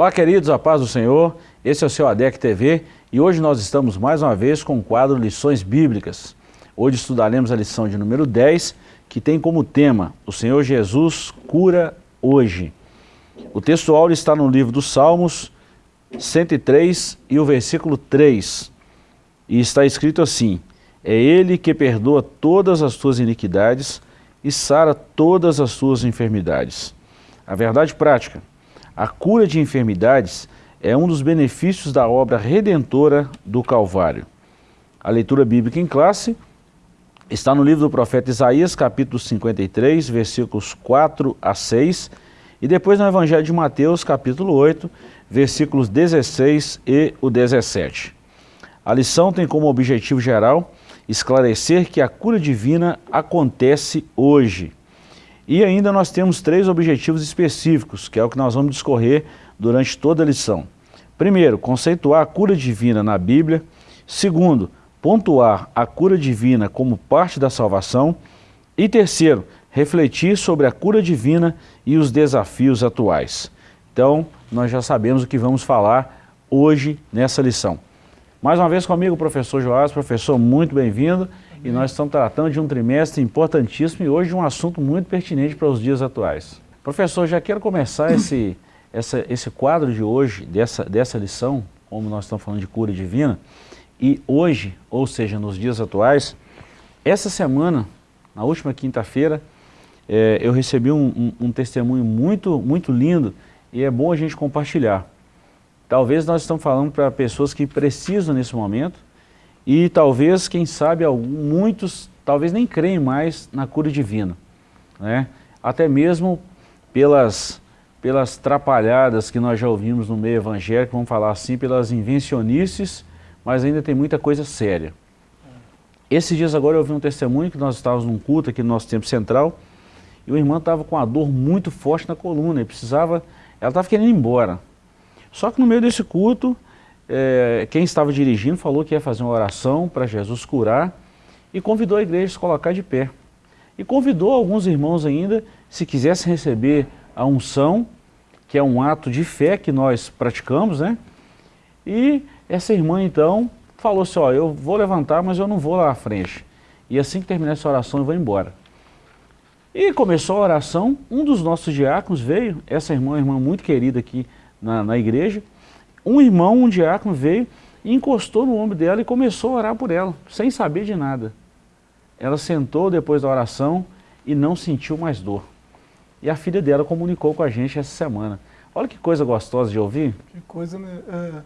Olá queridos, a paz do Senhor, esse é o seu ADEC TV e hoje nós estamos mais uma vez com o quadro Lições Bíblicas. Hoje estudaremos a lição de número 10, que tem como tema O Senhor Jesus cura hoje. O texto áureo está no livro dos Salmos 103 e o versículo 3, e está escrito assim, É Ele que perdoa todas as tuas iniquidades e sara todas as tuas enfermidades. A verdade prática, a cura de enfermidades é um dos benefícios da obra redentora do Calvário. A leitura bíblica em classe está no livro do profeta Isaías, capítulo 53, versículos 4 a 6, e depois no Evangelho de Mateus, capítulo 8, versículos 16 e o 17. A lição tem como objetivo geral esclarecer que a cura divina acontece hoje. E ainda nós temos três objetivos específicos, que é o que nós vamos discorrer durante toda a lição. Primeiro, conceituar a cura divina na Bíblia. Segundo, pontuar a cura divina como parte da salvação. E terceiro, refletir sobre a cura divina e os desafios atuais. Então, nós já sabemos o que vamos falar hoje nessa lição. Mais uma vez comigo professor Joás, professor, muito bem-vindo e nós estamos tratando de um trimestre importantíssimo e hoje um assunto muito pertinente para os dias atuais. Professor, já quero começar esse, essa, esse quadro de hoje, dessa, dessa lição, como nós estamos falando de cura divina, e hoje, ou seja, nos dias atuais, essa semana, na última quinta-feira, é, eu recebi um, um, um testemunho muito, muito lindo e é bom a gente compartilhar. Talvez nós estamos falando para pessoas que precisam nesse momento, e talvez, quem sabe, muitos talvez nem creem mais na cura divina. Né? Até mesmo pelas, pelas trapalhadas que nós já ouvimos no meio evangélico, vamos falar assim, pelas invencionices, mas ainda tem muita coisa séria. Esses dias agora eu ouvi um testemunho que nós estávamos num culto aqui no nosso tempo central, e o irmão estava com uma dor muito forte na coluna, e precisava, ela estava querendo ir embora. Só que no meio desse culto, é, quem estava dirigindo falou que ia fazer uma oração para Jesus curar e convidou a igreja a se colocar de pé. E convidou alguns irmãos ainda, se quisessem receber a unção, que é um ato de fé que nós praticamos, né? E essa irmã então falou assim, ó, eu vou levantar, mas eu não vou lá à frente. E assim que terminar essa oração eu vou embora. E começou a oração, um dos nossos diáconos veio, essa irmã, irmã muito querida aqui na, na igreja, um irmão, um diácono veio e encostou no ombro dela e começou a orar por ela, sem saber de nada. Ela sentou depois da oração e não sentiu mais dor. E a filha dela comunicou com a gente essa semana. Olha que coisa gostosa de ouvir. Que coisa, né? É,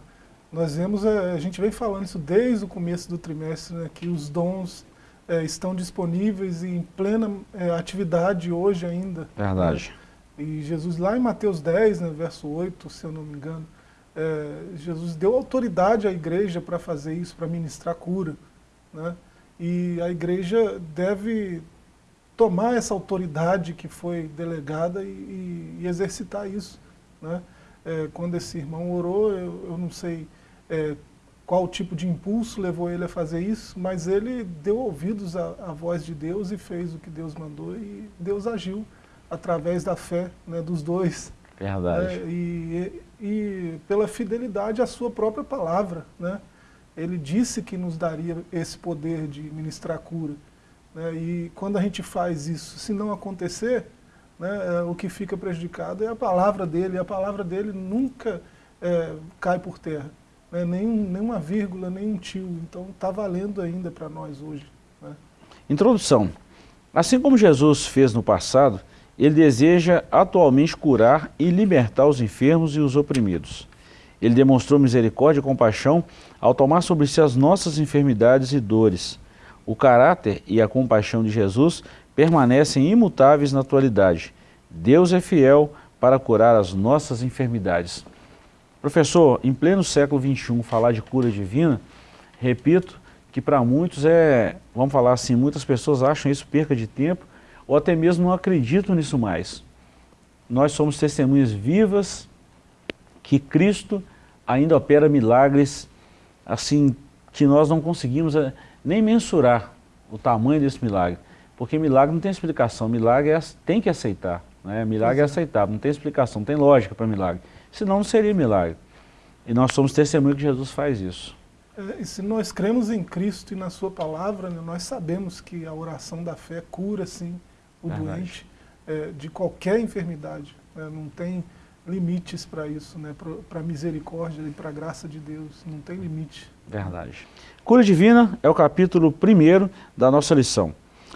nós vemos, é, a gente vem falando isso desde o começo do trimestre, né, que os dons é, estão disponíveis e em plena é, atividade hoje ainda. Verdade. Né? E Jesus lá em Mateus 10, né, verso 8, se eu não me engano, é, Jesus deu autoridade à igreja para fazer isso, para ministrar cura. Né? E a igreja deve tomar essa autoridade que foi delegada e, e, e exercitar isso. Né? É, quando esse irmão orou, eu, eu não sei é, qual tipo de impulso levou ele a fazer isso, mas ele deu ouvidos à, à, voz de Deus e fez o que Deus mandou e Deus agiu através da fé né, dos dois. Verdade. É, e, e pela fidelidade à sua própria palavra. Né? Ele disse que nos daria esse poder de ministrar cura. Né? E quando a gente faz isso, se não acontecer, né, é, o que fica prejudicado é a palavra dele, e a palavra dele nunca é, cai por terra. Né? Nenhum, nenhuma vírgula, nenhum tio. Então está valendo ainda para nós hoje. Né? Introdução. Assim como Jesus fez no passado, ele deseja atualmente curar e libertar os enfermos e os oprimidos. Ele demonstrou misericórdia e compaixão ao tomar sobre si as nossas enfermidades e dores. O caráter e a compaixão de Jesus permanecem imutáveis na atualidade. Deus é fiel para curar as nossas enfermidades. Professor, em pleno século XXI, falar de cura divina, repito que para muitos é, vamos falar assim, muitas pessoas acham isso perca de tempo, ou até mesmo não acreditam nisso mais. Nós somos testemunhas vivas que Cristo ainda opera milagres assim que nós não conseguimos eh, nem mensurar o tamanho desse milagre. Porque milagre não tem explicação, milagre é, tem que aceitar. Né? Milagre é aceitável, não tem explicação, não tem lógica para milagre. Senão não seria milagre. E nós somos testemunhos que Jesus faz isso. É, e se nós cremos em Cristo e na sua palavra, né, nós sabemos que a oração da fé cura, sim, o Verdade. doente é, de qualquer enfermidade. Né, não tem limites para isso, né, para a misericórdia e para a graça de Deus. Não tem limite. Verdade. Cura divina é o capítulo primeiro da nossa lição.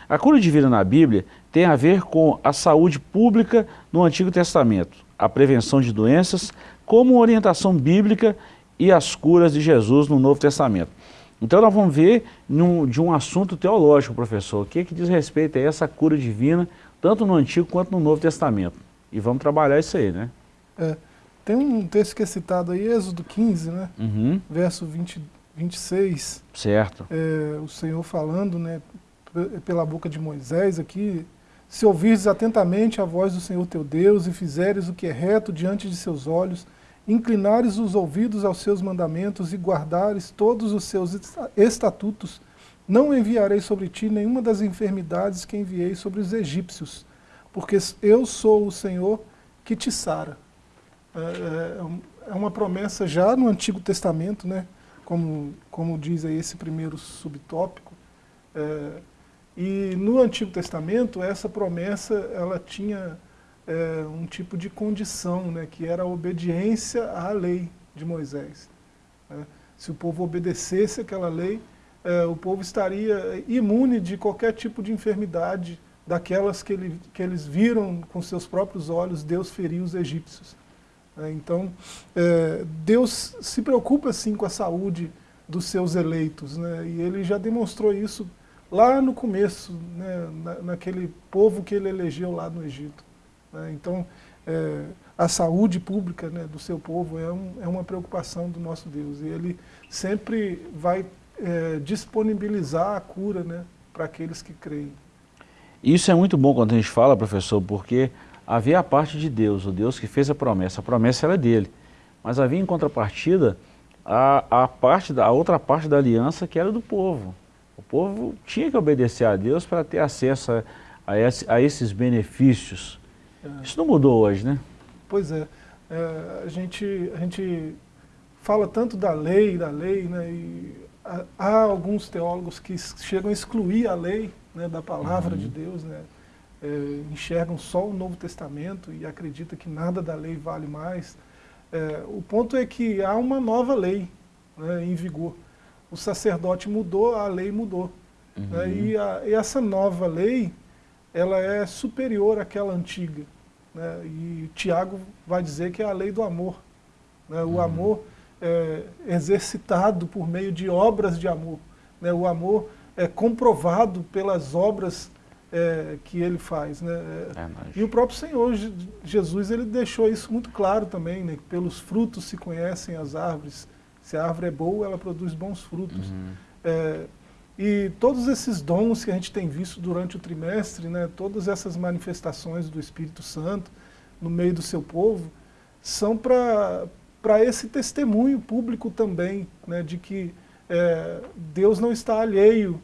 A cura divina na Bíblia tem a ver com a saúde pública no Antigo Testamento, a prevenção de doenças, como orientação bíblica e as curas de Jesus no Novo Testamento. Então nós vamos ver num, de um assunto teológico, professor, o que, que diz respeito a essa cura divina, tanto no Antigo quanto no Novo Testamento. E vamos trabalhar isso aí, né? É, tem um texto que é citado aí, Êxodo 15, né? Uhum. Verso 20, 26. Certo. É, o Senhor falando, né, pela boca de Moisés aqui, se ouvires atentamente a voz do Senhor teu Deus e fizeres o que é reto diante de seus olhos, inclinares os ouvidos aos seus mandamentos e guardares todos os seus estatutos, não enviarei sobre ti nenhuma das enfermidades que enviei sobre os egípcios, porque eu sou o Senhor que te sara. É, é, é uma promessa já no Antigo Testamento, né? como, como diz aí esse primeiro subtópico. É, e no Antigo Testamento, essa promessa ela tinha é, um tipo de condição, né? que era a obediência à lei de Moisés. Né? Se o povo obedecesse aquela lei, é, o povo estaria imune de qualquer tipo de enfermidade, daquelas que, ele, que eles viram com seus próprios olhos Deus ferir os egípcios. É, então, é, Deus se preocupa sim com a saúde dos seus eleitos, né? e ele já demonstrou isso lá no começo, né? Na, naquele povo que ele elegeu lá no Egito. Né? Então, é, a saúde pública né, do seu povo é, um, é, uma preocupação do nosso Deus, e ele sempre vai é, disponibilizar a cura né, para aqueles que creem. Isso é muito bom quando a gente fala, professor, porque havia a parte de Deus, o Deus que fez a promessa, a promessa era dele. Mas havia em contrapartida a, a, parte da, a outra parte da aliança que era do povo. O povo tinha que obedecer a Deus para ter acesso a, a, esse, a esses benefícios. É. Isso não mudou hoje, né? Pois é. é. a, gente, a gente fala tanto da lei, da lei, né? E há, há alguns teólogos que chegam a excluir a lei né, da palavra uhum. de Deus, né? é, enxergam só o Novo Testamento e acreditam que nada da lei vale mais. É, o ponto é que há uma nova lei né, em vigor. O sacerdote mudou, a lei mudou. Uhum. Né, e, a, e, essa nova lei, ela é superior àquela antiga. Né, e Tiago vai dizer que é a lei do amor. Né, o uhum. amor é exercitado por meio de obras de amor. Né, o amor é comprovado pelas obras é, que ele faz. Né? É, e o próprio Senhor Jesus ele deixou isso muito claro também, né? pelos frutos se conhecem as árvores. Se a árvore é boa, ela produz bons frutos. Uhum. É, e todos esses dons que a gente tem visto durante o trimestre, né, todas essas manifestações do Espírito Santo no meio do seu povo, são para esse testemunho público também, né, de que é, Deus não está alheio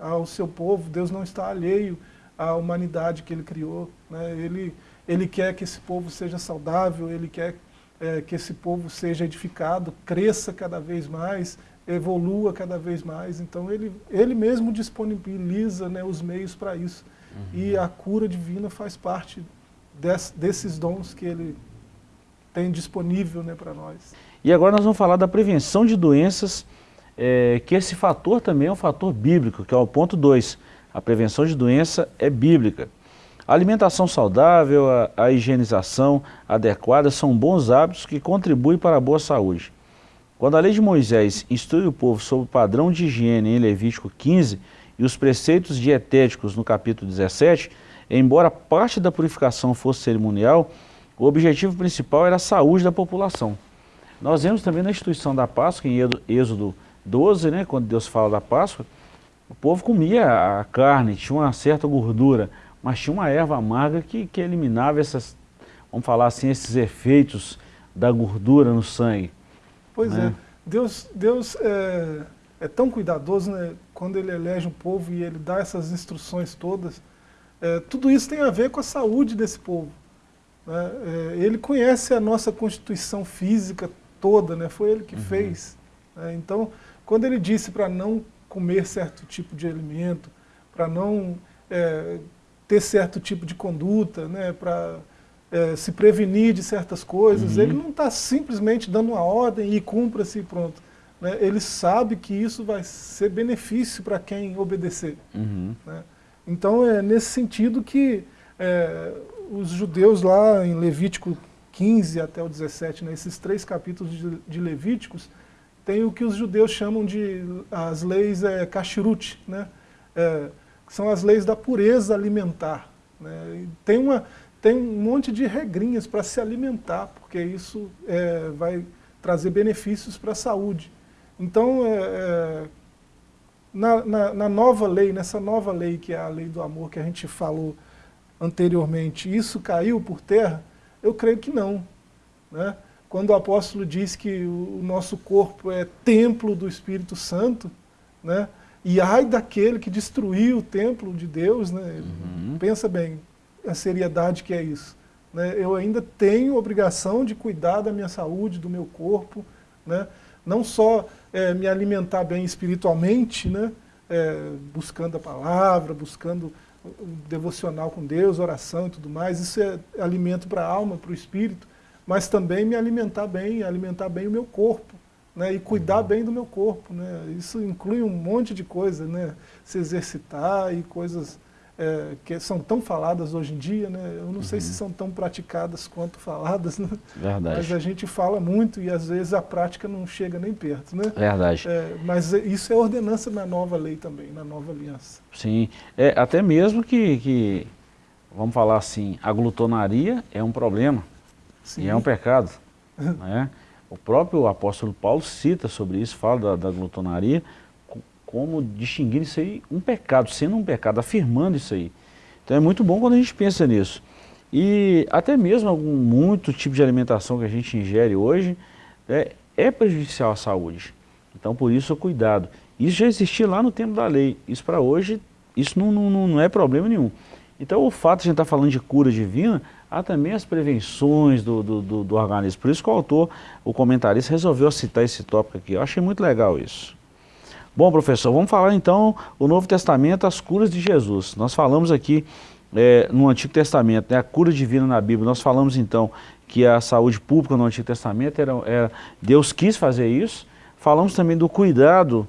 ao seu povo, Deus não está alheio à humanidade que Ele criou. Né? Ele, ele quer que esse povo seja saudável, Ele quer é, que esse povo seja edificado, cresça cada vez mais, evolua cada vez mais. Então Ele, ele mesmo disponibiliza né, os meios para isso. Uhum. E a cura divina faz parte des, desses dons que Ele tem disponível né, para nós. E agora nós vamos falar da prevenção de doenças é, que esse fator também é um fator bíblico, que é o ponto 2. A prevenção de doença é bíblica. A alimentação saudável, a, a higienização adequada são bons hábitos que contribuem para a boa saúde. Quando a lei de Moisés instrui o povo sobre o padrão de higiene em Levítico 15 e os preceitos dietéticos no capítulo 17, embora parte da purificação fosse cerimonial, o objetivo principal era a saúde da população. Nós vemos também na instituição da Páscoa, em Êxodo 12, né, quando Deus fala da Páscoa, o povo comia a carne, tinha uma certa gordura, mas tinha uma erva amarga que, que eliminava essas, vamos falar assim, esses efeitos da gordura no sangue. Pois né? é, Deus, Deus é, é, tão cuidadoso, né, quando Ele elege um povo e Ele dá essas instruções todas, É, tudo isso tem a ver com a saúde desse povo. Né? É, ele conhece a nossa constituição física toda, né? foi ele que uhum. fez. Né? Então, quando ele disse para não comer certo tipo de alimento, para não é, ter certo tipo de conduta, né? para é, se prevenir de certas coisas, uhum. ele não está simplesmente dando uma ordem e cumpra-se e pronto. Né? Ele sabe que isso vai ser benefício para quem obedecer. Uhum. Né? Então é nesse sentido que é, os judeus lá em Levítico 15 até o 17, né, esses três capítulos de, de Levíticos, tem o que os judeus chamam de as leis é, kashrut, né? É, que são as leis da pureza alimentar. Né? Tem uma, tem um monte de regrinhas para se alimentar, porque isso é, vai trazer benefícios para a saúde. Então, é, é, na, na, na, nova lei, nessa nova lei que é a lei do amor que a gente falou anteriormente, isso caiu por terra? Eu creio que não. Né? Quando o apóstolo diz que o, o nosso corpo é templo do Espírito Santo, né? e ai daquele que destruiu o templo de Deus, né? Uhum. pensa bem, a seriedade que é isso. Né? Eu ainda tenho obrigação de cuidar da minha saúde, do meu corpo, né? não só é, me alimentar bem espiritualmente, né? É, buscando a palavra, buscando devocional com Deus, oração e tudo mais, isso é alimento para a alma, para o espírito, mas também me alimentar bem, alimentar bem o meu corpo, né, e cuidar uhum. bem do meu corpo. Né, isso inclui um monte de coisa, né, se exercitar e coisas é, que são tão faladas hoje em dia, né? eu não uhum. sei se uhum. são tão praticadas quanto faladas, né? Verdade. mas a gente fala muito e às vezes a prática não chega nem perto. Né? Verdade. É, mas isso é ordenança na nova lei também, na nova aliança. Sim, é, até mesmo que, que, vamos falar assim, a glutonaria é um problema Sim. e é um pecado. né? O próprio apóstolo Paulo cita sobre isso, fala da, da glutonaria, como distinguir isso aí um pecado, sendo um pecado, afirmando isso aí. Então é muito bom quando a gente pensa nisso. E até mesmo algum muito tipo de alimentação que a gente ingere hoje é, é prejudicial à saúde. Então por isso cuidado. Isso já existia lá no tempo da lei. Isso para hoje, isso não, não, não é problema nenhum. Então o fato de a gente estar tá falando de cura divina, há também as prevenções do, do, do, do organismo. Por isso que o autor, o comentarista, resolveu citar esse tópico aqui. Eu achei muito legal isso. Bom, professor, vamos falar então o Novo Testamento, as curas de Jesus. Nós falamos aqui é, no Antigo Testamento, né, a cura divina na Bíblia. Nós falamos então que a saúde pública no Antigo Testamento era, era Deus quis fazer isso. Falamos também do cuidado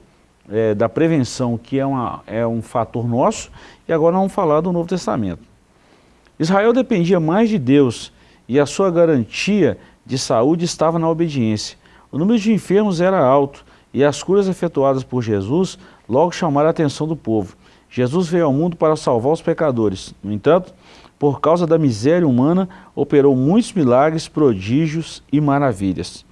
é, da prevenção, que é, uma, é um fator nosso. E agora vamos falar do Novo Testamento. Israel dependia mais de Deus e a sua garantia de saúde estava na obediência. O número de enfermos era alto e as curas efetuadas por Jesus logo chamaram a atenção do povo. Jesus veio ao mundo para salvar os pecadores. No entanto, por causa da miséria humana, operou muitos milagres, prodígios e maravilhas.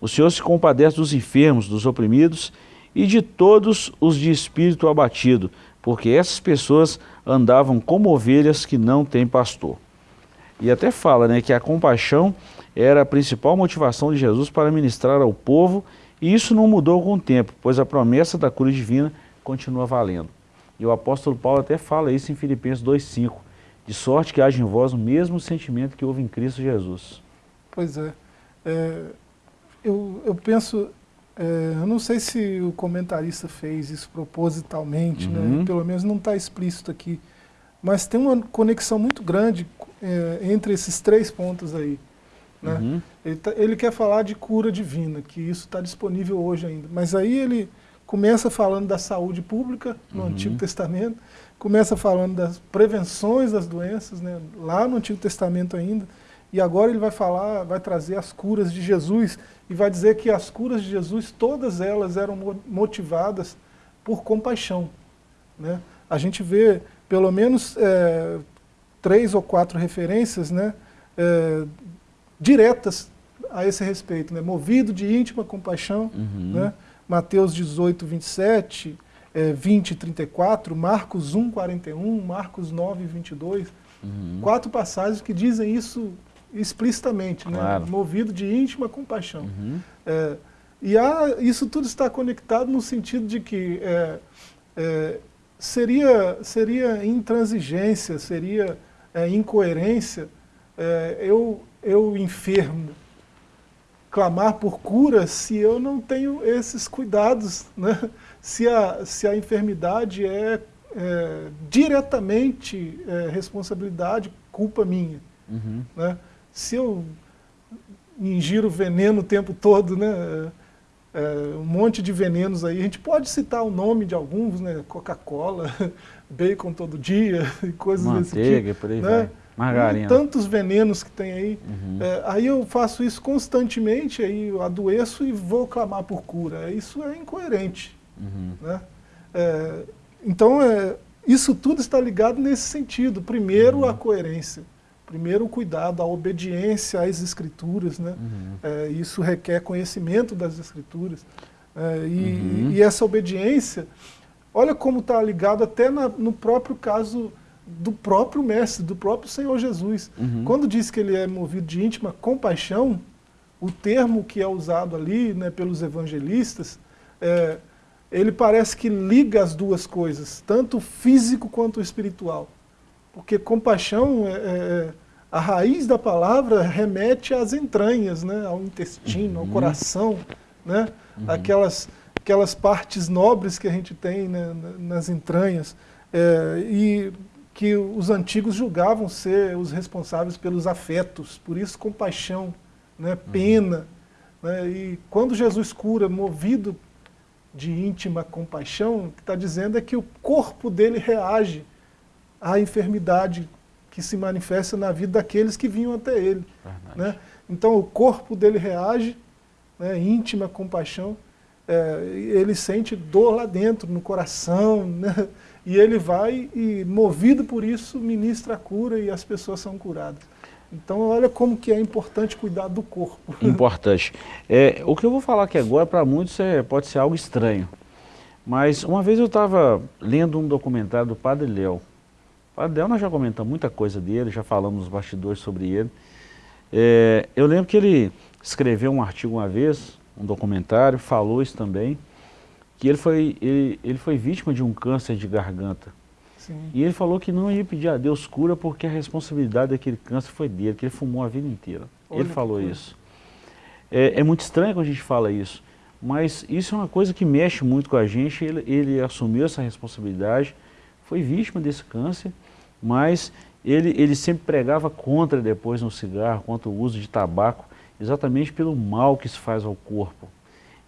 O Senhor se compadece dos enfermos, dos oprimidos e de todos os de espírito abatido, porque essas pessoas andavam como ovelhas que não têm pastor. E até fala né, que a compaixão era a principal motivação de Jesus para ministrar ao povo e isso não mudou com o tempo, pois a promessa da cura divina continua valendo. E o apóstolo Paulo até fala isso em Filipenses 2,5, de sorte que haja em vós o mesmo sentimento que houve em Cristo Jesus. Pois é. é eu, eu penso, é, eu não sei se o comentarista fez isso propositalmente, né? uhum. né? pelo menos não está explícito aqui, mas tem uma conexão muito grande é, entre esses três pontos aí. Né? Uhum. Ele, tá, ele, quer falar de cura divina, que isso está disponível hoje ainda. Mas aí ele começa falando da saúde pública no uhum. Antigo Testamento, começa falando das prevenções das doenças, né, lá no Antigo Testamento ainda, e agora ele vai falar, vai trazer as curas de Jesus, e vai dizer que as curas de Jesus, todas elas eram motivadas por compaixão. Né? A gente vê pelo menos é, três ou quatro referências né, é, diretas a esse respeito, né? movido de íntima compaixão, uhum. né? Mateus 18, 27, é, 20 34, Marcos 1, 41, Marcos 9, 22, uhum. quatro passagens que dizem isso explicitamente, né? claro. né? movido de íntima compaixão. Uhum. É, e há, isso tudo está conectado no sentido de que é, é, seria, seria intransigência, seria é, incoerência é, eu, eu enfermo clamar por cura se eu não tenho esses cuidados, né? se, a, se a enfermidade é, é diretamente é, responsabilidade, culpa minha. Uhum. Né? Se eu ingiro veneno o tempo todo, né? É, um monte de venenos aí, a gente pode citar o nome de alguns, né? Coca-Cola, bacon todo dia, e coisas Manteiga, desse tipo. por aí né? vai. Margarina. tantos venenos que tem aí. Uhum. É, aí eu faço isso constantemente, aí eu adoeço e vou clamar por cura. Isso é incoerente. Uhum. Né? É, então, é, isso tudo está ligado nesse sentido. Primeiro, uhum. a coerência. Primeiro, o cuidado, a obediência às escrituras. Né? Uhum. É, isso requer conhecimento das escrituras. É, e, uhum. e, essa obediência, olha como está ligado até na, no próprio caso do próprio Mestre, do próprio Senhor Jesus. Uhum. Quando diz que ele é movido de íntima compaixão, o termo que é usado ali né, pelos evangelistas, é, ele parece que liga as duas coisas, tanto o físico quanto o espiritual. Porque compaixão, é, é, é a raiz da palavra remete às entranhas, né, ao intestino, uhum. ao coração, né, uhum. aquelas, aquelas partes nobres que a gente tem né, nas entranhas. É, e que os antigos julgavam ser os responsáveis pelos afetos, por isso compaixão, né, uhum. pena. Uhum. Né, e quando Jesus cura, movido de íntima compaixão, o que está dizendo é que o corpo dele reage à enfermidade que se manifesta na vida daqueles que vinham até ele. Né? Então o corpo dele reage, né, íntima compaixão, é, ele sente dor lá dentro, no coração, né? E ele vai e, movido por isso, ministra a cura e as pessoas são curadas. Então, olha como que é importante cuidar do corpo. Importante. É, o que eu vou falar aqui agora, para muitos, é, pode ser algo estranho. Mas uma vez eu estava lendo um documentário do Padre Léo. O Padre Léo, nós já comentamos muita coisa dele, já falamos nos bastidores sobre ele. É, eu lembro que ele escreveu um artigo uma vez, um documentário, falou isso também, que ele foi, ele, ele foi vítima de um câncer de garganta. Sim. E ele falou que não ia pedir a Deus cura porque a responsabilidade daquele câncer foi dele, que ele fumou a vida inteira. Olha ele falou isso. É, é, muito estranho quando a gente fala isso, mas isso é uma coisa que mexe muito com a gente, ele, ele assumiu essa responsabilidade, foi vítima desse câncer, mas ele, ele sempre pregava contra depois no cigarro, contra o uso de tabaco, exatamente pelo mal que isso faz ao corpo.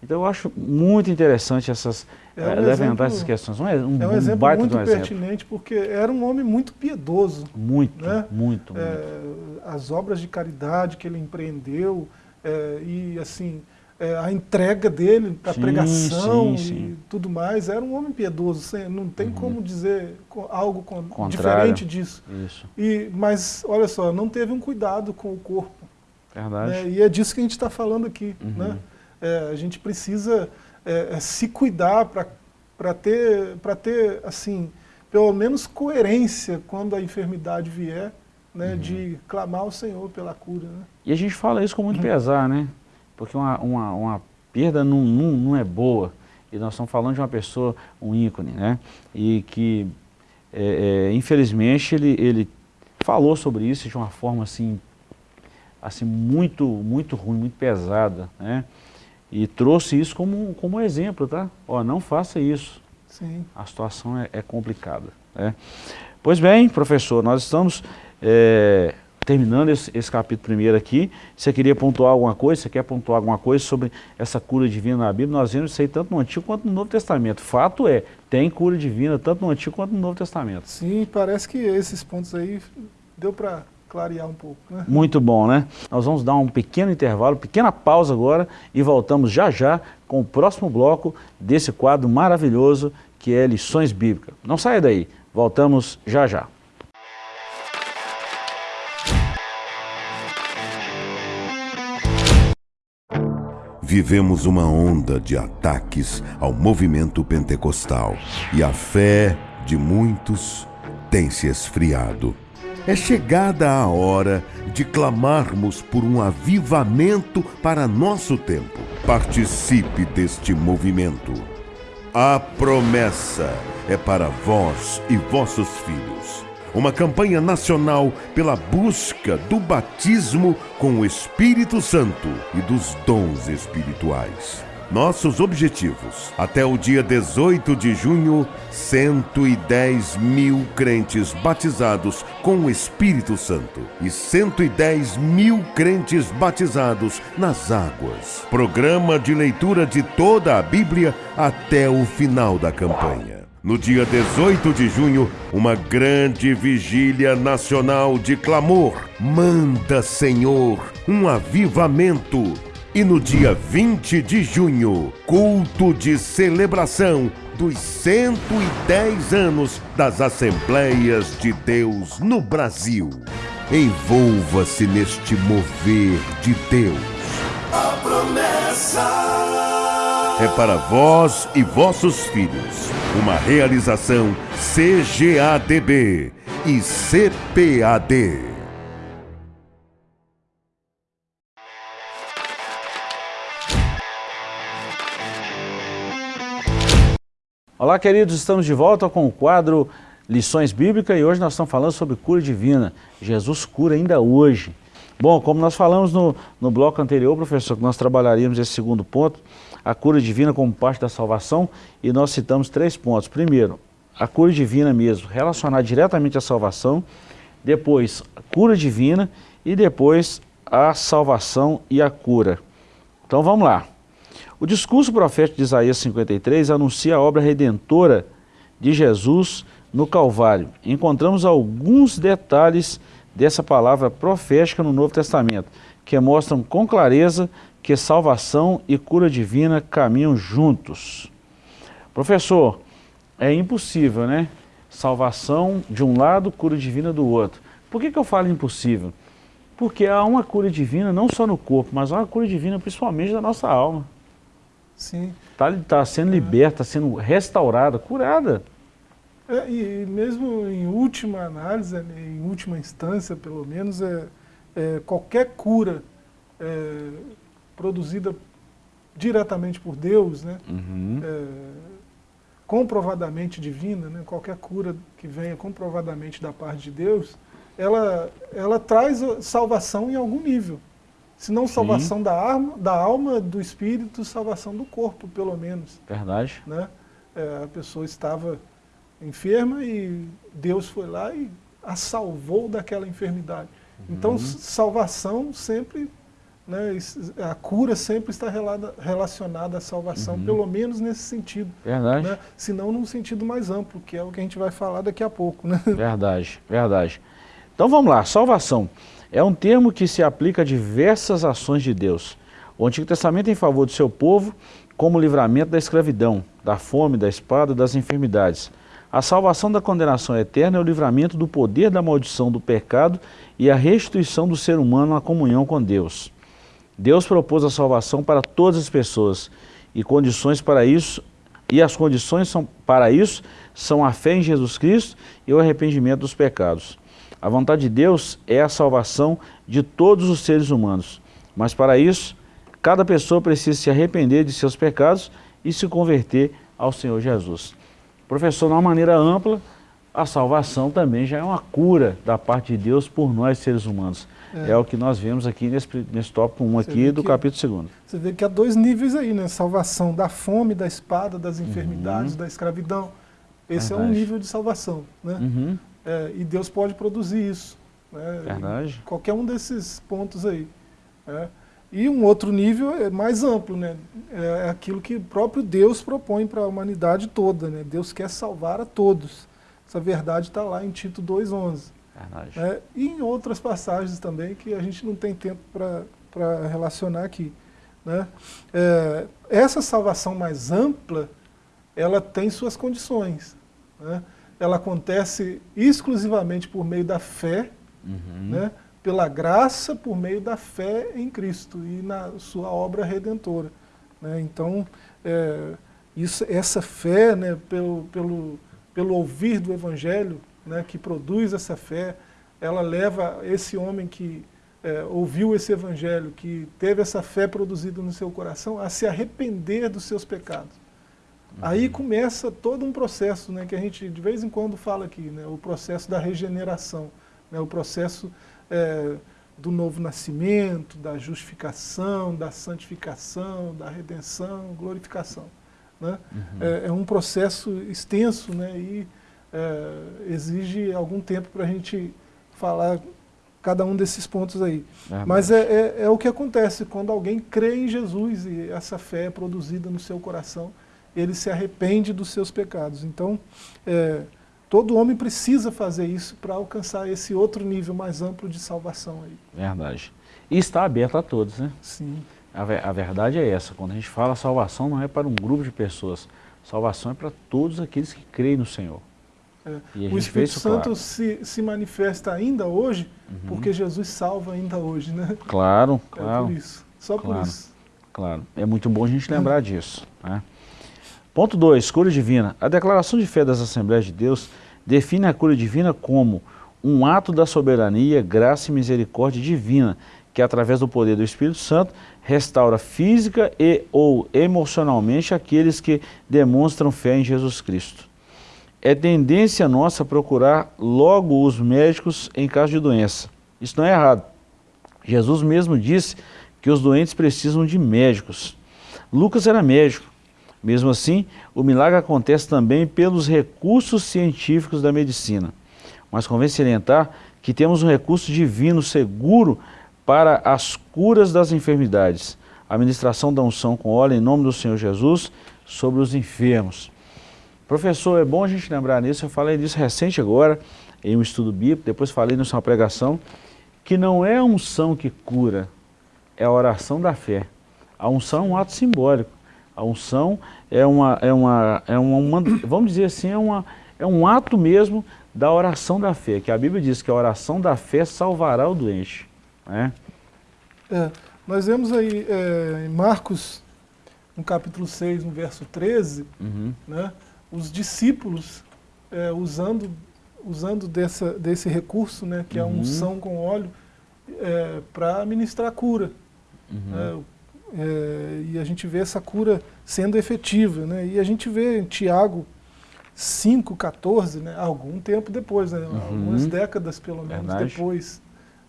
Então eu acho muito interessante essas, é um eh, levantar exemplo, essas questões. Um, um, é um exemplo um muito um pertinente, exemplo. porque era um homem muito piedoso. Muito, né? muito, é, muito. As obras de caridade que ele empreendeu é, e assim, é, a entrega dele a pregação sim, sim. e tudo mais, era um homem piedoso, não tem uhum. como dizer algo diferente disso. Isso. E, mas, olha só, não teve um cuidado com o corpo. Verdade. Né? E é disso que a gente está falando aqui. Uhum. Né? É, a gente precisa é, é se cuidar para ter, ter, assim, pelo menos coerência quando a enfermidade vier, né, uhum. de clamar ao Senhor pela cura. Né? E a gente fala isso com muito uhum. pesar, né? Porque uma, uma, uma perda não, não, não é boa. E nós estamos falando de uma pessoa, um ícone, né? E que, é, é, infelizmente, ele, ele falou sobre isso de uma forma assim, assim muito, muito ruim, muito pesada, né? E trouxe isso como, como exemplo, tá? Ó, não faça isso. Sim. A situação é, é complicada. Né? Pois bem, professor, nós estamos é, terminando esse, esse, capítulo primeiro aqui. Você queria pontuar alguma coisa? Você quer pontuar alguma coisa sobre essa cura divina na Bíblia? Nós vemos isso aí tanto no Antigo quanto no Novo Testamento. Fato é, tem cura divina tanto no Antigo quanto no Novo Testamento. Sim, parece que esses pontos aí deu para clarear um pouco. Né? Muito bom, né? Nós vamos dar um pequeno intervalo, pequena pausa agora e voltamos já já com o próximo bloco desse quadro maravilhoso que é Lições Bíblicas. Não saia daí, voltamos já já. Vivemos uma onda de ataques ao movimento pentecostal e a fé de muitos tem se esfriado. É chegada a hora de clamarmos por um avivamento para nosso tempo. Participe deste movimento. A promessa é para vós e vossos filhos. Uma campanha nacional pela busca do batismo com o Espírito Santo e dos dons espirituais. Nossos objetivos. Até o dia 18 de junho, 110 mil crentes batizados com o Espírito Santo e 110 mil crentes batizados nas águas. Programa de leitura de toda a Bíblia até o final da campanha. No dia 18 de junho, uma grande vigília nacional de clamor. Manda, Senhor, um avivamento e no dia 20 de junho, culto de celebração dos 110 anos das Assembleias de Deus no Brasil. Envolva-se neste mover de Deus. A promessa é para vós e vossos filhos. Uma realização CGADB e CPAD. Olá, queridos, estamos de volta com o quadro Lições Bíblicas e hoje nós estamos falando sobre cura divina. Jesus cura ainda hoje. Bom, como nós falamos no, no bloco anterior, professor, que nós trabalharíamos esse segundo ponto, a cura divina como parte da salvação, e nós citamos três pontos. Primeiro, a cura divina mesmo, relacionada diretamente à salvação, depois, a cura divina e depois a salvação e a cura. Então vamos lá. O discurso profético de Isaías 53 anuncia a obra redentora de Jesus no Calvário. Encontramos alguns detalhes dessa palavra profética no Novo Testamento, que mostram com clareza que salvação e cura divina caminham juntos. Professor, é impossível, né? Salvação de um lado, cura divina do outro. Por que, que eu falo impossível? Porque há uma cura divina não só no corpo, mas há uma cura divina principalmente da nossa alma. Sim. Está tá sendo liberta, está sendo restaurada, curada. É, e mesmo em última análise, em última instância, pelo menos, é, é qualquer cura é, produzida diretamente por Deus, né, uhum. é, comprovadamente divina, né, qualquer cura que venha comprovadamente da parte de Deus, ela, ela traz salvação em algum nível. Se não salvação da, arma, da alma, do espírito, salvação do corpo, pelo menos. Verdade. Né? É, a pessoa estava enferma e Deus foi lá e a salvou daquela enfermidade. Então, uhum. Então, salvação sempre, né, a cura sempre está relacionada à salvação, uhum. pelo menos nesse sentido. Verdade. Né? Se não num sentido mais amplo, que é o que a gente vai falar daqui a pouco. Né? Verdade, verdade. Então vamos lá, salvação. É um termo que se aplica a diversas ações de Deus. O Antigo Testamento é em favor do seu povo, como livramento da escravidão, da fome, da espada das enfermidades. A salvação da condenação eterna é o livramento do poder da maldição do pecado e a restituição do ser humano à comunhão com Deus. Deus propôs a salvação para todas as pessoas e condições para isso e as condições são, para isso são a fé em Jesus Cristo e o arrependimento dos pecados. A vontade de Deus é a salvação de todos os seres humanos. Mas para isso, cada pessoa precisa se arrepender de seus pecados e se converter ao Senhor Jesus. Professor, de uma maneira ampla, a salvação também já é uma cura da parte de Deus por nós seres humanos. É, é o que nós vemos aqui nesse, nesse tópico 1 aqui do que, capítulo 2. Você vê que há dois níveis aí, né? Salvação da fome, da espada, das enfermidades, uhum. da escravidão. Esse Verdade. é um nível de salvação, né? Uhum. É, e Deus pode produzir isso. Né? Verdade. Qualquer um desses pontos aí. Né? E um outro nível é mais amplo, né? é aquilo que o próprio Deus propõe para a humanidade toda. Né? Deus quer salvar a todos. Essa verdade está lá em Tito 2,11. Né? E em outras passagens também que a gente não tem tempo para relacionar aqui. Né? É, essa salvação mais ampla, ela tem suas condições. Né? Ela acontece exclusivamente por meio da fé, uhum. né, pela graça, por meio da fé em Cristo e na sua obra redentora. Né? Então, é, isso, essa fé, né, pelo, pelo, pelo ouvir do Evangelho, né, que produz essa fé, ela leva esse homem que é, ouviu esse Evangelho, que teve essa fé produzida no seu coração, a se arrepender dos seus pecados. Aí começa todo um processo né, que a gente de vez em quando fala aqui, né, o processo da regeneração, né, o processo é, do novo nascimento, da justificação, da santificação, da redenção, glorificação. Né? Uhum. É, é, um processo extenso né, e é, exige algum tempo para a gente falar cada um desses pontos aí. Mas é, é, é, o que acontece quando alguém crê em Jesus e essa fé é produzida no seu coração, ele se arrepende dos seus pecados. Então, é, todo homem precisa fazer isso para alcançar esse outro nível mais amplo de salvação. Aí. Verdade. E está aberto a todos, né? Sim. A, a verdade é essa, quando a gente fala salvação não é para um grupo de pessoas, salvação é para todos aqueles que creem no Senhor. É. O Espírito Santo claro. se, se manifesta ainda hoje, uhum. porque Jesus salva ainda hoje, né? Claro, claro. É por isso, só claro, por isso. Claro, é muito bom a gente lembrar disso. Né? Ponto 2, cura divina. A declaração de fé das Assembleias de Deus define a cura divina como um ato da soberania, graça e misericórdia divina, que através do poder do Espírito Santo restaura física e ou emocionalmente aqueles que demonstram fé em Jesus Cristo é tendência nossa procurar logo os médicos em caso de doença. Isso não é errado. Jesus mesmo disse que os doentes precisam de médicos. Lucas era médico. Mesmo assim, o milagre acontece também pelos recursos científicos da medicina. Mas convém salientar que temos um recurso divino seguro para as curas das enfermidades. A ministração da unção com óleo em nome do Senhor Jesus sobre os enfermos. Professor, é bom a gente lembrar nisso, eu falei disso recente agora, em um estudo bíblico, depois falei na sua pregação, que não é a unção que cura, é a oração da fé. A unção é um ato simbólico. A unção é uma, é uma, é uma, vamos dizer assim, é, uma, é um ato mesmo da oração da fé, que a Bíblia diz que a oração da fé salvará o doente. Né? É, nós vemos aí é, em Marcos, no capítulo 6, no verso 13, uhum. né, os discípulos é, usando, usando dessa, desse recurso, né, que uhum. é a uhum. unção com óleo, é, para ministrar cura. Uhum. É, e a gente vê essa cura sendo efetiva. Né, e a gente vê em Tiago 5,14, né, algum tempo depois, né, uhum. algumas décadas pelo menos Verdade. depois,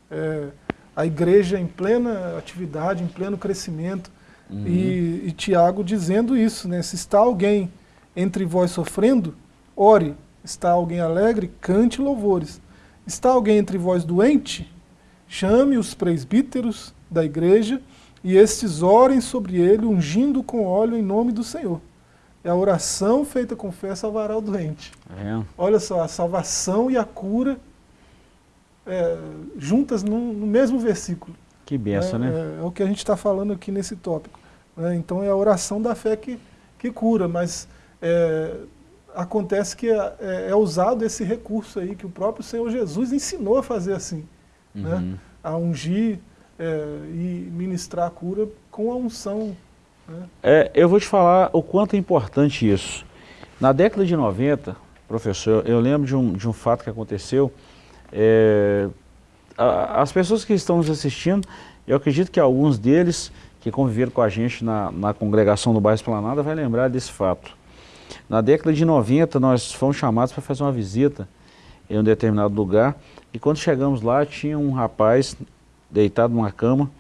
é, a igreja em plena atividade, em pleno crescimento, uhum. e, e Tiago dizendo isso, né, se está alguém entre vós sofrendo, ore. Está alguém alegre, cante louvores. Está alguém entre vós doente, chame os presbíteros da igreja e estes orem sobre ele, ungindo com óleo em nome do Senhor. É a oração feita com fé salvará o doente. É. Olha só, a salvação e a cura é, juntas no, no, mesmo versículo. Que benção, é, né? É, é, o que a gente está falando aqui nesse tópico. Né? Então é a oração da fé que, que cura, mas é, acontece que é, é, é, usado esse recurso aí que o próprio Senhor Jesus ensinou a fazer assim, né? uhum. né? a ungir é, e ministrar a cura com a unção. Né? É, eu vou te falar o quanto é importante isso. Na década de 90, professor, eu lembro de um, de um fato que aconteceu, é, a, as pessoas que estão nos assistindo, eu acredito que alguns deles que conviveram com a gente na, na congregação do Bairro Esplanada vai lembrar desse fato. Na década de 90, nós fomos chamados para fazer uma visita em um determinado lugar, e quando chegamos lá, tinha um rapaz deitado numa cama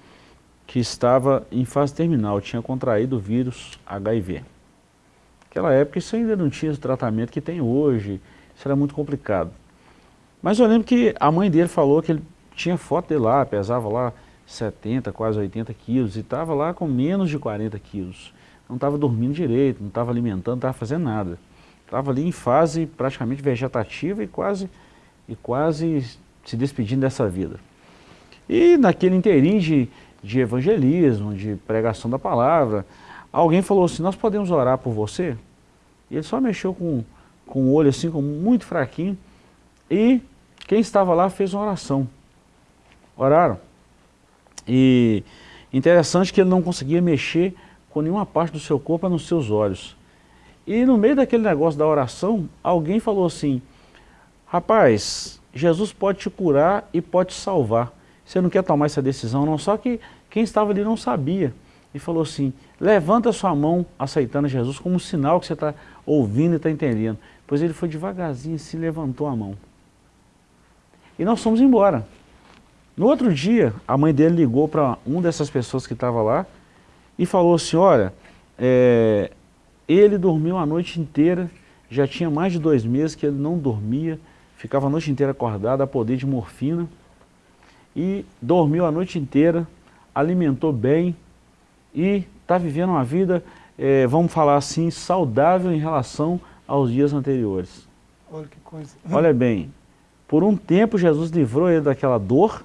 que estava em fase terminal, tinha contraído o vírus HIV. Naquela época isso ainda não tinha o tratamento que tem hoje, isso era muito complicado. Mas eu lembro que a mãe dele falou que ele tinha foto dele lá, pesava lá 70, quase 80 quilos, e estava lá com menos de 40 quilos não estava dormindo direito, não estava alimentando, não estava fazendo nada. Estava ali em fase praticamente vegetativa e quase, e quase se despedindo dessa vida. E naquele inteirinho de, de evangelismo, de pregação da palavra, alguém falou assim, nós podemos orar por você? E ele só mexeu com, com o olho assim, com muito fraquinho, e quem estava lá fez uma oração. Oraram. E interessante que ele não conseguia mexer com nenhuma parte do seu corpo a nos seus olhos. E no meio daquele negócio da oração, alguém falou assim, rapaz, Jesus pode te curar e pode te salvar. Você não quer tomar essa decisão não, só que quem estava ali não sabia. e falou assim, levanta sua mão aceitando Jesus como um sinal que você está ouvindo e está entendendo. Pois ele foi devagarzinho e se levantou a mão. E nós fomos embora. No outro dia, a mãe dele ligou para uma dessas pessoas que estava lá e falou assim, olha, é, ele dormiu a noite inteira, já tinha mais de dois meses que ele não dormia, ficava a noite inteira acordado a poder de morfina e dormiu a noite inteira, alimentou bem e está vivendo uma vida, é, vamos falar assim, saudável em relação aos dias anteriores. Olha que coisa. Olha bem, por um tempo Jesus livrou ele daquela dor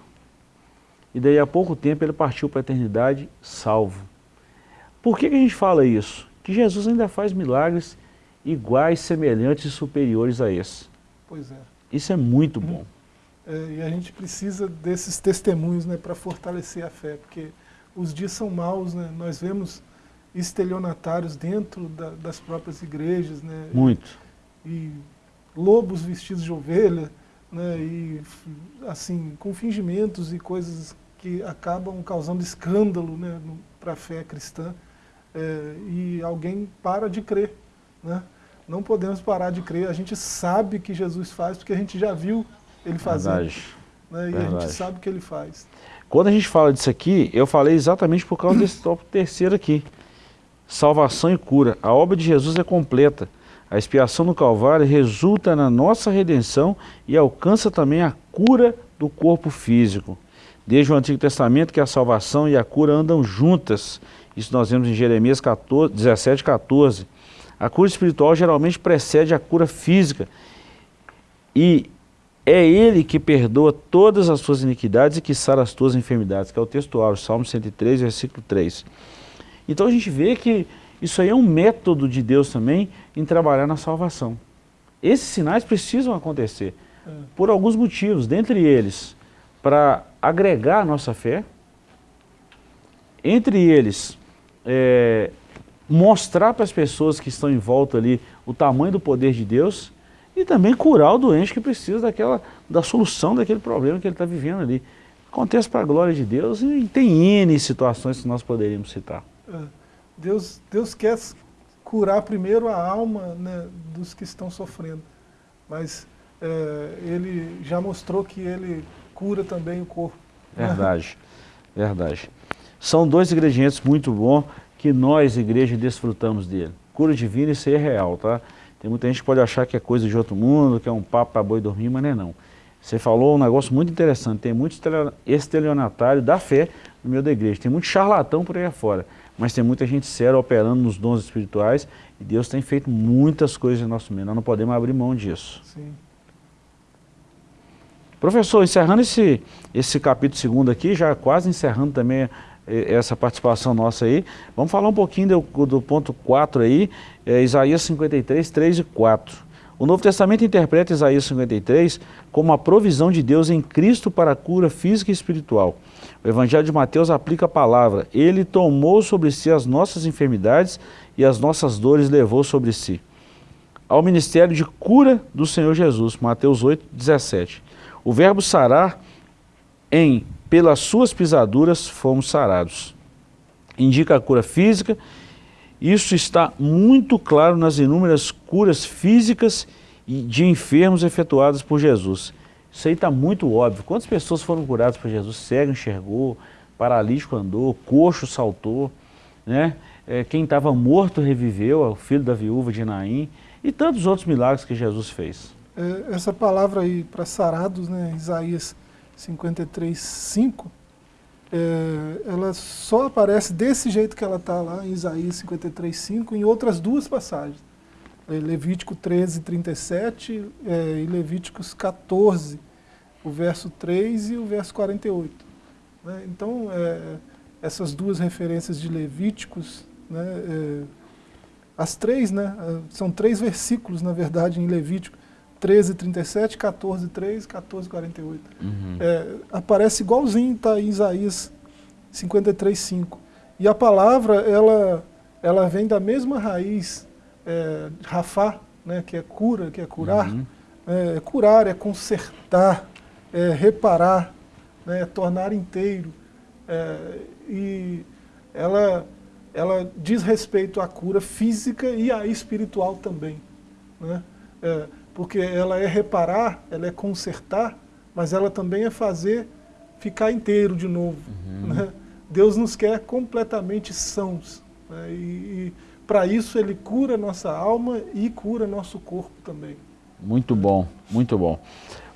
e daí a pouco tempo ele partiu para a eternidade salvo. Por que, que a gente fala isso? Que Jesus ainda faz milagres iguais, semelhantes e superiores a esse. Pois é. Isso é muito bom. É, e a gente precisa desses testemunhos né, para fortalecer a fé, porque os dias são maus, né? nós vemos estelionatários dentro da, das próprias igrejas. Né? Muito. E lobos vestidos de ovelha, né? e assim, com fingimentos e coisas que acabam causando escândalo né, para a fé cristã. É, e alguém para de crer. Né? Não podemos parar de crer, a gente sabe que Jesus faz, porque a gente já viu ele fazer. Verdade. Né? E Verdade. a gente sabe que ele faz. Quando a gente fala disso aqui, eu falei exatamente por causa desse tópico terceiro aqui. Salvação e cura. A obra de Jesus é completa. A expiação no Calvário resulta na nossa redenção e alcança também a cura do corpo físico. Desde o Antigo Testamento que a salvação e a cura andam juntas. Isso nós vemos em Jeremias 14, 17, 14. A cura espiritual geralmente precede a cura física. E é Ele que perdoa todas as suas iniquidades e que sara as tuas enfermidades, que é o textual, Salmo 103, versículo 3. Então a gente vê que isso aí é um método de Deus também em trabalhar na salvação. Esses sinais precisam acontecer é. por alguns motivos, dentre eles, para agregar a nossa fé, entre eles, é, mostrar para as pessoas que estão em volta ali o tamanho do poder de Deus e também curar o doente que precisa daquela, da solução daquele problema que ele está vivendo ali. Acontece para a glória de Deus e tem N situações que nós poderíamos citar. É. Deus, Deus quer curar primeiro a alma né, dos que estão sofrendo, mas é, Ele já mostrou que Ele cura também o corpo. Verdade, né? verdade. São dois ingredientes muito bons que nós, igreja, desfrutamos dele. Cura divina e ser real, tá? Tem muita gente que pode achar que é coisa de outro mundo, que é um papo para boi dormir, mas não é não. Você falou um negócio muito interessante, tem muito estelionatário da fé no meio da igreja, tem muito charlatão por aí afora, mas tem muita gente séria operando nos dons espirituais e Deus tem feito muitas coisas em nosso meio, nós não podemos abrir mão disso. Sim. Professor, encerrando esse, esse capítulo segundo aqui, já quase encerrando também essa participação nossa aí. Vamos falar um pouquinho do, do ponto 4 aí, é, Isaías 53, 3 e 4. O Novo Testamento interpreta Isaías 53 como a provisão de Deus em Cristo para a cura física e espiritual. O Evangelho de Mateus aplica a palavra, Ele tomou sobre si as nossas enfermidades e as nossas dores levou sobre si. Ao ministério de cura do Senhor Jesus, Mateus 8, 17. O verbo sarar em pelas suas pisaduras fomos sarados. Indica a cura física, isso está muito claro nas inúmeras curas físicas e de enfermos efetuadas por Jesus. Isso aí está muito óbvio. Quantas pessoas foram curadas por Jesus? Cego enxergou, paralítico andou, coxo saltou, né? É, quem estava morto reviveu, o filho da viúva de Naim, e tantos outros milagres que Jesus fez. É, essa palavra aí para sarados, né, Isaías 53, 5, é, ela só aparece desse jeito que ela está lá em Isaías 53, 5, em outras duas passagens. É, Levítico 13, 37 é, e Levíticos 14, o verso 3 e o verso 48. Né? Então, é, essas duas referências de Levíticos, né, é, as três, né, são três versículos, na verdade, em Levítico, 13, 37, 14, 3, 14, 48. Uhum. É, aparece igualzinho, está em Isaías 53, 5. E a palavra, ela, ela vem da mesma raiz, é, rafá, né, que é cura, que é curar. Uhum. É, é curar, é consertar, é reparar, né, é tornar inteiro. É, e ela ela diz respeito à cura física e à espiritual também. Né? É, porque ela é reparar, ela é consertar, mas ela também é fazer ficar inteiro de novo. Uhum. Né? Deus nos quer completamente sãos. Né? E, e para isso Ele cura nossa alma e cura nosso corpo também. Muito bom, muito bom.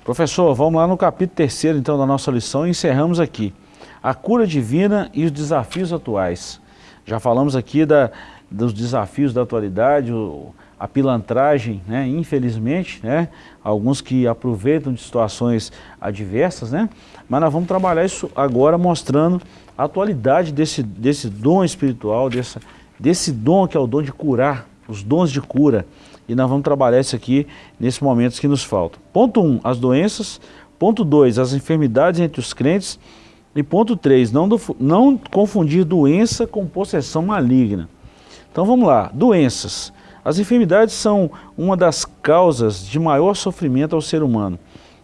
Professor, vamos lá no capítulo terceiro então da nossa lição e encerramos aqui. A cura divina e os desafios atuais. Já falamos aqui da, dos desafios da atualidade, o, a pilantragem, né, infelizmente, né, alguns que aproveitam de situações adversas, né, mas nós vamos trabalhar isso agora mostrando a atualidade desse, desse dom espiritual, dessa, desse dom que é o dom de curar, os dons de cura, e nós vamos trabalhar isso aqui nesses momentos que nos faltam. Ponto 1, um, as doenças. Ponto 2, as enfermidades entre os crentes. E ponto 3, não, não confundir doença com possessão maligna. Então vamos lá, doenças. As enfermidades são uma das causas de maior sofrimento ao ser humano.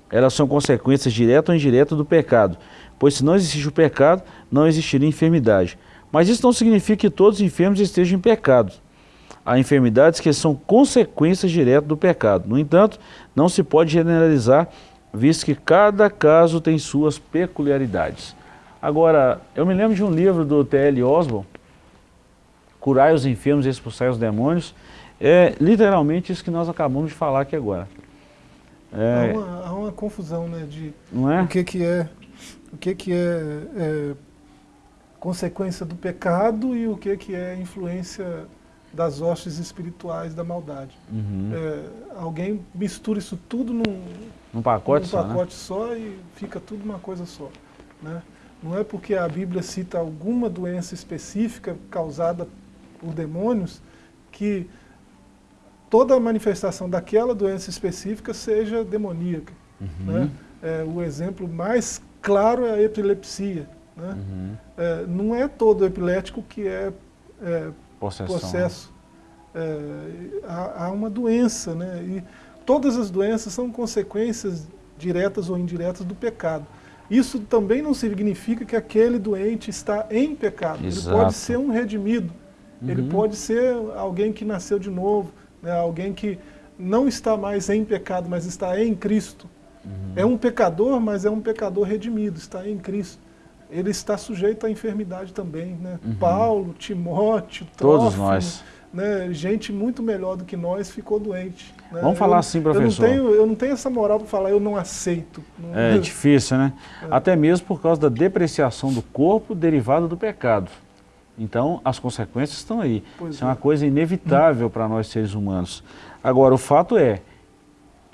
Elas são consequências diretas ou indiretas do pecado, pois se não existe o pecado, não existiria enfermidade. Mas isso não significa que todos os enfermos estejam em pecado. Há enfermidades que são consequências diretas do pecado. No entanto, não se pode generalizar, visto que cada caso tem suas peculiaridades. Agora, eu me lembro de um livro do T.L. Oswald, Curai os enfermos e expulsai os demônios. É literalmente isso que nós acabamos de falar aqui agora. É, há, uma, há, uma, confusão, né, de não é? o que que é, o que que é, é consequência do pecado e o que que é influência das hostes espirituais da maldade. Uhum. É, alguém mistura isso tudo num, num pacote, num só, pacote né? só e fica tudo uma coisa só. Né? Não é porque a Bíblia cita alguma doença específica causada por demônios que toda manifestação daquela doença específica seja demoníaca. Uhum. Né? É, o exemplo mais claro é a epilepsia. Né? Uhum. É, não é todo epilético que é, é Possessão. processo. É, há, há, uma doença, né? E todas as doenças são consequências diretas ou indiretas do pecado. Isso também não significa que aquele doente está em pecado. Exato. Ele pode ser um redimido. Uhum. Ele pode ser alguém que nasceu de novo, né? alguém que não está mais em pecado, mas está em Cristo. Uhum. É um pecador, mas é um pecador redimido, está em Cristo ele está sujeito à enfermidade também. Né? Uhum. Paulo, Timóteo, Todos nós. Né? gente muito melhor do que nós ficou doente. Né? Vamos falar eu, assim, professor. Eu não, tenho, eu não tenho essa moral para falar, eu não aceito. Não, é difícil, né? É. Até mesmo por causa da depreciação do corpo derivada do pecado. Então, as consequências estão aí. Pois Isso é. é uma coisa inevitável para nós seres humanos. Agora, o fato é,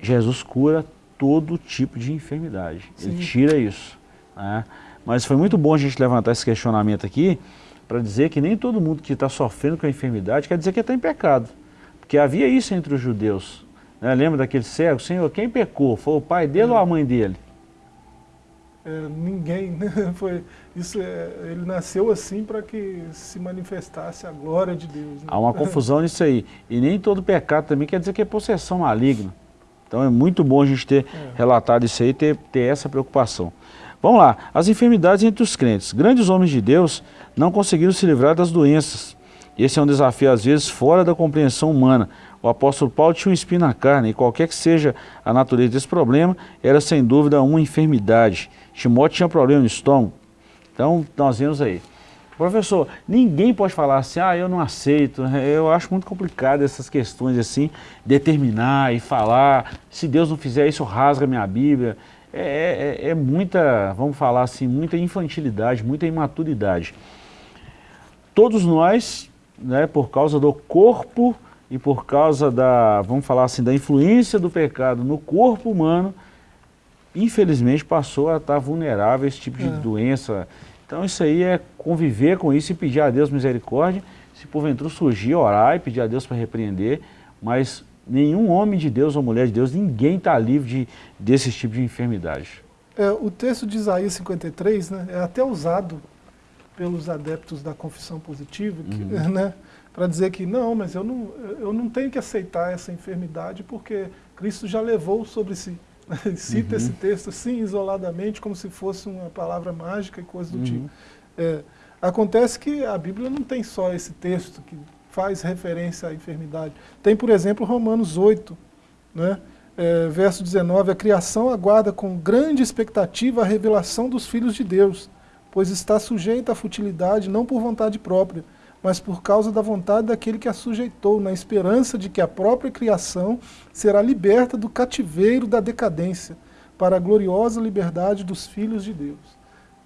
Jesus cura todo tipo de enfermidade. Sim. Ele tira isso. Né? Mas foi muito bom a gente levantar esse questionamento aqui para dizer que nem todo mundo que está sofrendo com a enfermidade quer dizer que está em pecado. Porque havia isso entre os judeus. Né? Lembra daquele cego? Senhor, quem pecou? Foi o pai dele é. ou a mãe dele? É, ninguém, né? Foi, isso é, ele nasceu assim para que se manifestasse a glória de Deus. Né? Há uma confusão nisso aí. E nem todo pecado também quer dizer que é possessão maligna. Então é muito bom a gente ter é. relatado isso aí e ter, ter essa preocupação. Vamos lá, as enfermidades entre os crentes. Grandes homens de Deus não conseguiram se livrar das doenças. Esse é um desafio, às vezes, fora da compreensão humana. O apóstolo Paulo tinha um espinho na carne, e qualquer que seja a natureza desse problema, era sem dúvida uma enfermidade. Timóteo tinha problema no estômago. Então, nós vemos aí. Professor, ninguém pode falar assim, ah, eu não aceito. Eu acho muito complicado essas questões assim, determinar e falar, se Deus não fizer isso, rasga minha Bíblia. É, é, é, muita, vamos falar assim, muita infantilidade, muita imaturidade. Todos nós, né, por causa do corpo e por causa da, vamos falar assim, da influência do pecado no corpo humano, infelizmente passou a estar vulnerável a esse tipo de é. doença. Então isso aí é conviver com isso e pedir a Deus misericórdia. Se porventura surgir, orar e pedir a Deus para repreender, mas nenhum homem de Deus ou mulher de Deus, ninguém está livre de, desse tipo de enfermidade. É, o texto de Isaías 53 né, é até usado pelos adeptos da confissão positiva, uhum. né, para dizer que não, mas eu não, eu não tenho que aceitar essa enfermidade porque Cristo já levou sobre si. Cita uhum. esse texto assim, isoladamente, como se fosse uma palavra mágica e coisa do uhum. tipo. É, Acontece que a Bíblia não tem só esse texto que faz referência à enfermidade. Tem, por exemplo, Romanos 8, né? É, verso 19, a criação aguarda com grande expectativa a revelação dos filhos de Deus, pois está sujeita à futilidade não por vontade própria, mas por causa da vontade daquele que a sujeitou, na esperança de que a própria criação será liberta do cativeiro da decadência, para a gloriosa liberdade dos filhos de Deus.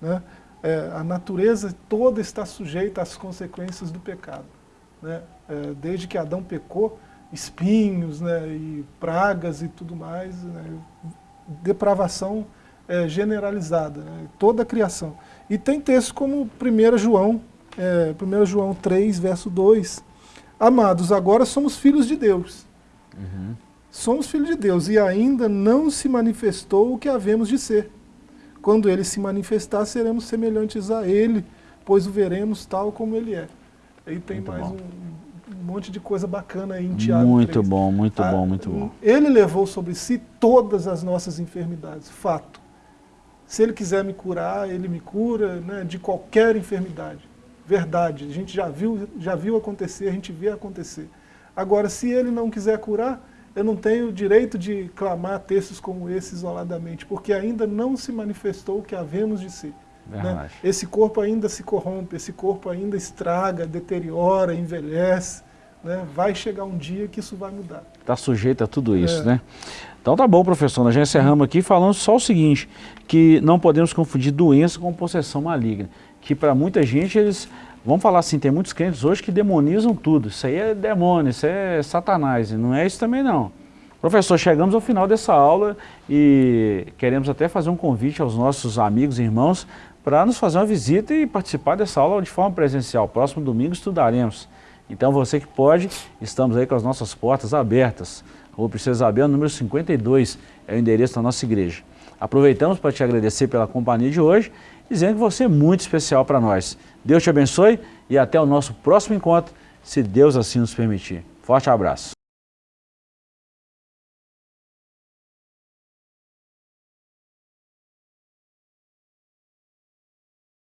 Né? É, a natureza toda está sujeita às consequências do pecado. Né? É, desde que Adão pecou, espinhos né, e pragas e tudo mais, né, depravação é, generalizada, né, toda a criação. E tem textos como 1 João, é, 1 João 3, verso 2, Amados, agora somos filhos de Deus. Uhum. Somos filhos de Deus e ainda não se manifestou o que havemos de ser. Quando ele se manifestar, seremos semelhantes a ele, pois o veremos tal como ele é. Aí tem Muito mais um, um monte de coisa bacana aí em Tiago Muito 3. bom, muito ah, bom, muito bom. Ele levou sobre si todas as nossas enfermidades, fato. Se ele quiser me curar, ele me cura né, de qualquer enfermidade. Verdade, a gente já viu, já viu acontecer, a gente vê acontecer. Agora, se ele não quiser curar, eu não tenho o direito de clamar textos como esse isoladamente, porque ainda não se manifestou o que havemos de ser. Né? Esse corpo ainda se corrompe, esse corpo ainda estraga, deteriora, envelhece. Né? Vai chegar um dia que isso vai mudar. Está sujeito a tudo isso, é. né? Então tá bom, professor, nós já encerramos aqui falando só o seguinte, que não podemos confundir doença com possessão maligna, que para muita gente eles, vamos falar assim, tem muitos crentes hoje que demonizam tudo, isso aí é demônio, isso é satanás, e não é isso também não. Professor, chegamos ao final dessa aula e queremos até fazer um convite aos nossos amigos e irmãos para nos fazer uma visita e participar dessa aula de forma presencial. Próximo domingo estudaremos. Então você que pode, estamos aí com as nossas portas abertas. Rua Princesa Isabel, número 52, é o endereço da nossa igreja. Aproveitamos para te agradecer pela companhia de hoje, dizendo que você é muito especial para nós. Deus te abençoe e até o nosso próximo encontro, se Deus assim nos permitir. Forte abraço.